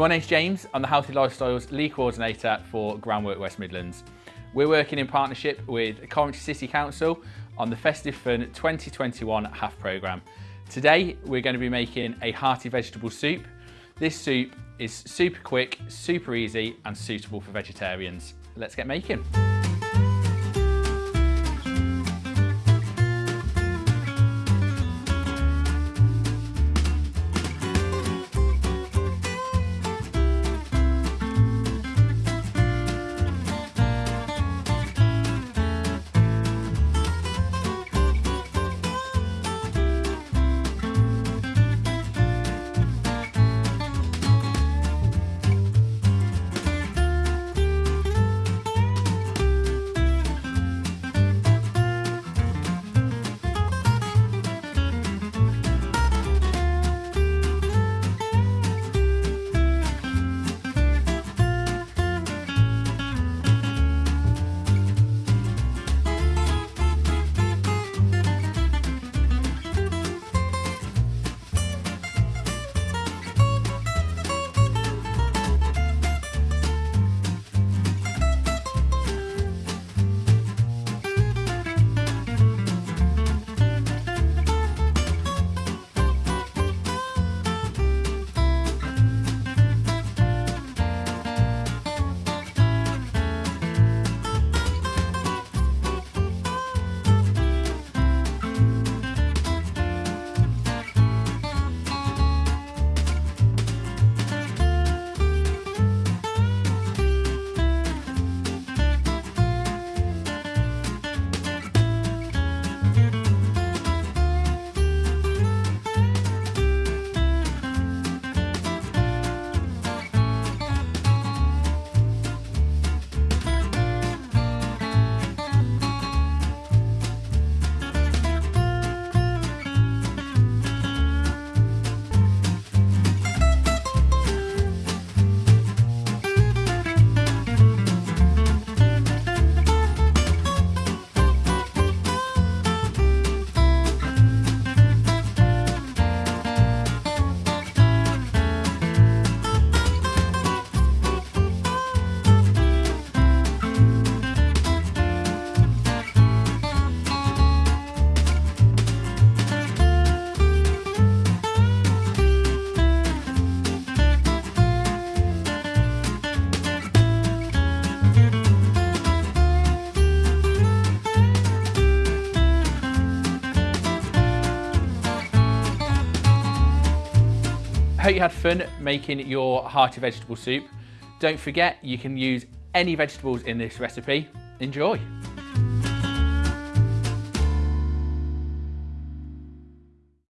my name's James. I'm the Healthy Lifestyles Lead Coordinator for Groundwork West Midlands. We're working in partnership with Coventry City Council on the Festive Fun 2021 HAF programme. Today we're going to be making a hearty vegetable soup. This soup is super quick, super easy and suitable for vegetarians. Let's get making. Hope you had fun making your hearty vegetable soup. Don't forget you can use any vegetables in this recipe. Enjoy!